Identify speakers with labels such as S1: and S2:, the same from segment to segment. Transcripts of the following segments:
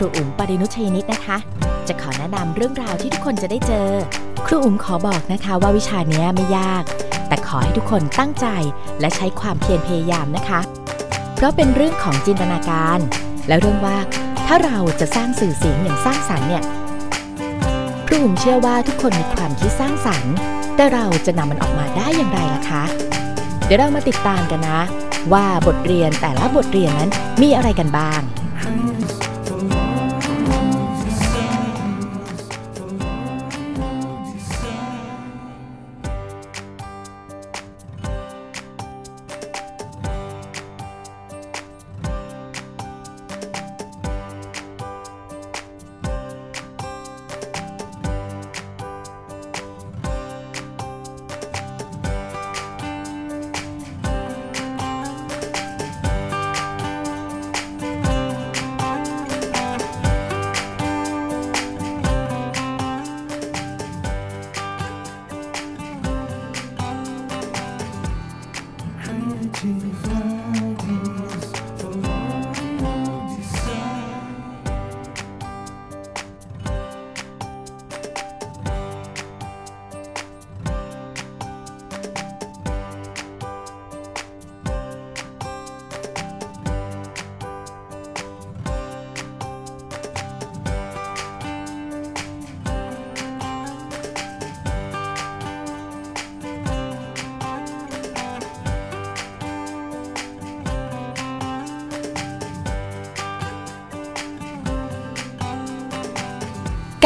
S1: รูอุ๋มปรินุชยนิตนะคะ จะขอแนะนำเรื่องราวที่ทุกคนจะได้เจอ ครูอุ๋มขอบอกนะคะว่าวิชานี้ไม่ยาก แต่ขอให้ทุกคนตั้งใจและใช้ความเพียรพยายามนะคะ เพราะเป็นเรื่องของจินตนาการ และเรื่องว่าถ้าเราจะสร้างสื่อเสียงอย่างสร้างสรรค์เนี่ยครูอุ๋มเชื่อว่าทุกคนมีความคิดสร้างสรรค์ แต่เราจะนำมันออกมาได้อย่างไรล่ะคะ เดี๋ยวเรามาติดตามกันนะ ว่าบทเรียนแต่ละบทเรียนนั้นมีอะไรกันบ้าง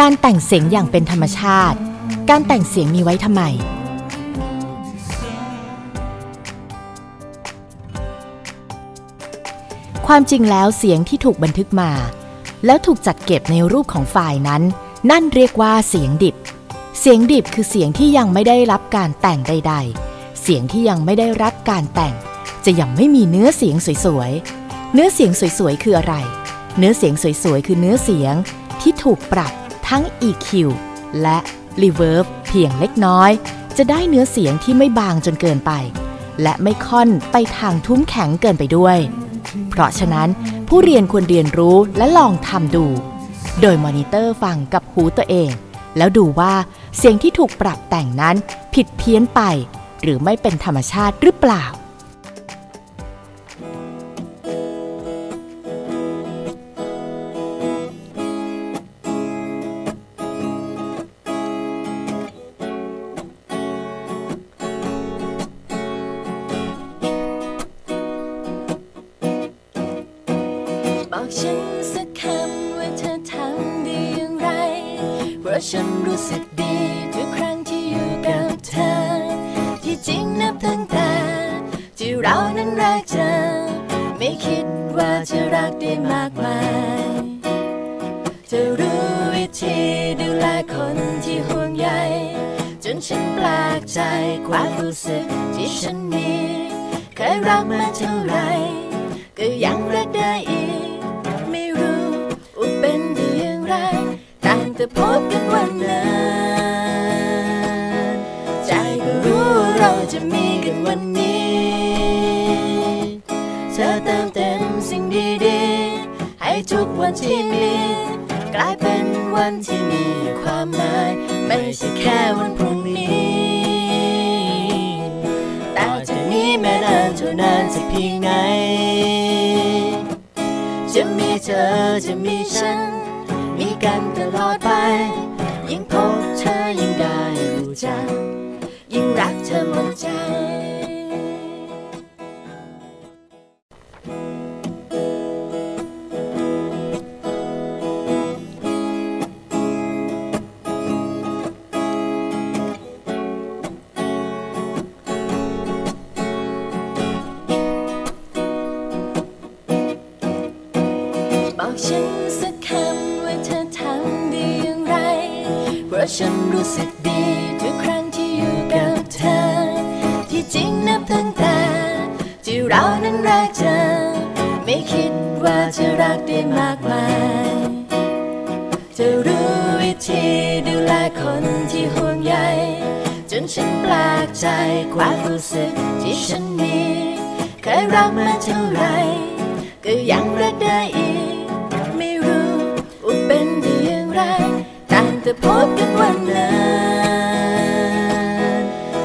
S1: การแต่งเสียงอย่างเป็นธรรมชาติ การแต่งเสียงมีไว้ทำไม ความจริงแล้วเสียงที่ถูกบันทึกมา แล้วถูกจัดเก็บในรูปของไฟล์นั้น นั่นเรียกว่าเสียงดิบ เสียงดิบคือเสียงที่ยังไม่ได้รับการแต่งใด ๆ เสียงที่ยังไม่ได้รับการแต่ง จะยังไม่มีเนื้อเสียงสวยๆ เนื้อเสียงสวยๆ คืออะไร เนื้อเสียงสวยๆ คือเนื้อเสียงที่ถูกปรับ ทั้ง EQ และ Reverb เพียงเล็กน้อย จะได้เนื้อเสียงที่ไม่บางจนเกินไป และไม่ค่อนไปทางทุ้มแข็งเกินไปด้วย เพราะฉะนั้นผู้เรียนควรเรียนรู้และลองทำดู โดยมอนิเตอร์ฟังกับหูตัวเอง แล้วดูว่าเสียงที่ถูกปรับแต่งนั้นผิดเพี้ยนไป หรือไม่เป็นธรรมชาติหรือเปล่า
S2: สักคำว่าเธอทำด้อย่างไร เพราะฉันรู้สึกดีทุกครั้งที่อยู่กับเธอ ที่จริงนับตั้งแต่ที่เรานั้นรักเธอ ไม่คิดว่าจะรักได้มากมายเธอรู้วิธีดูแลคนที่ห่วงใยจนฉันแปลกใจความรู้สึกที่ฉันมีเคยรักมาเท่าไหรก็ยังรักได้อีก ตั้งแต่พบกันวันนั้นใจก็รู้เราจะมีกันวันนี้เธอเติมเต็มสิ่งดีๆ ให้ทุกวันที่มีกลายเป็นวันที่มีความหมาย ไม่ใช่แค่วันพรุ่งนี้แต่จากนี้แม้นานเท่านานจะเพียงไหนจะมีเธอจะมีฉัน กันตลอดไป ยิ่งพบเธอยิ่งได้รู้จัก ยิ่งรักเธอหมดใจ ราะฉันรู้สึกดีทุกครั้งที่อยู่กับเธอ ที่จริงนับตั้งแต่ที่เรานั้นรักเธอ ไม่คิดว่าจะรักได้มากมายเธอรู้วิธีดูแลคนที่ห่วงใยจนฉันแปลกใจความรู้สึกที่ฉันมีเคยรักมาเท่าไหรก็ยังรักได้อีก ไม่รู้ไรต่างแต่ พบกันวันนั้น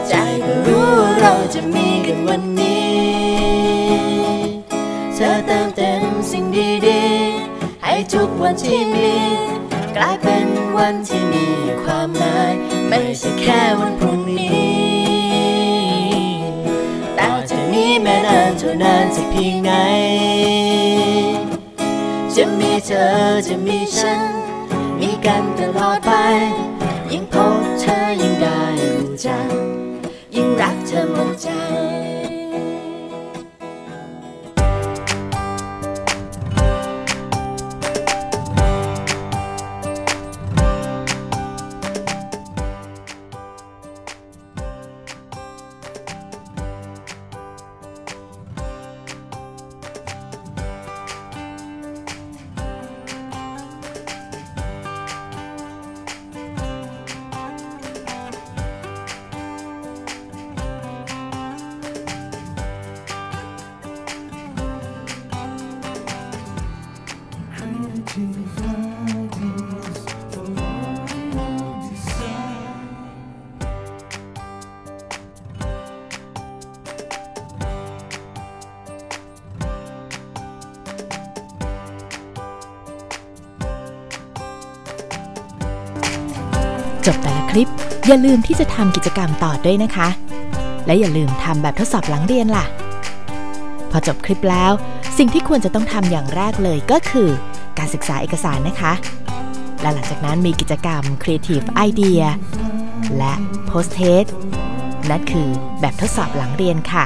S2: ใจก็รู้ว่าเราจะมีกันวันนี้ เธอเติมเต็มสิ่งดีๆ ให้ทุกวันที่มี กลายเป็นวันที่มีความหมาย ไม่ใช่แค่วันพรุ่งนี้ต่อจากนี้แม้นานเท่านานจะเพียงไหนจะมีเธอจะมีฉัน ไป ยิ่งพบเธอยิ่งได้รู้จักยิ่งรักเธอหมดใจ
S1: จบแต่ละคลิป อย่าลืมที่จะทำกิจกรรมต่อด้วยนะคะ และอย่าลืมทำแบบทดสอบหลังเรียนล่ะ พอจบคลิปแล้ว สิ่งที่ควรจะต้องทำอย่างแรกเลยก็คือ การศึกษาเอกสารนะคะ และหลังจากนั้นมีกิจกรรม Creative Idea และ Post Test นั่นคือแบบทดสอบหลังเรียนค่ะ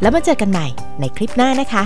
S1: แล้วมาเจอกันใหม่ในคลิปหน้านะคะ